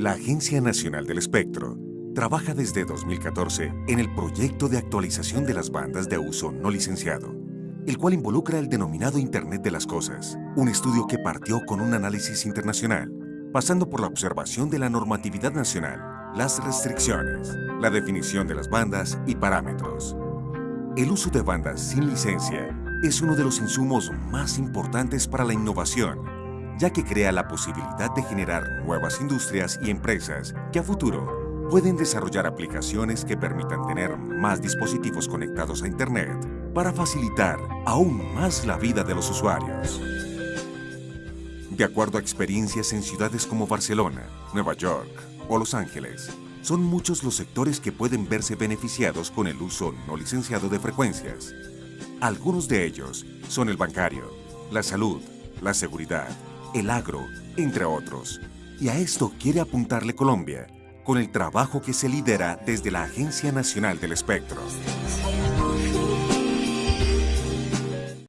La Agencia Nacional del Espectro trabaja desde 2014 en el proyecto de actualización de las bandas de uso no licenciado, el cual involucra el denominado Internet de las Cosas, un estudio que partió con un análisis internacional, pasando por la observación de la normatividad nacional, las restricciones, la definición de las bandas y parámetros. El uso de bandas sin licencia es uno de los insumos más importantes para la innovación ya que crea la posibilidad de generar nuevas industrias y empresas que a futuro pueden desarrollar aplicaciones que permitan tener más dispositivos conectados a Internet para facilitar aún más la vida de los usuarios. De acuerdo a experiencias en ciudades como Barcelona, Nueva York o Los Ángeles, son muchos los sectores que pueden verse beneficiados con el uso no licenciado de frecuencias. Algunos de ellos son el bancario, la salud, la seguridad, el agro, entre otros. Y a esto quiere apuntarle Colombia, con el trabajo que se lidera desde la Agencia Nacional del Espectro.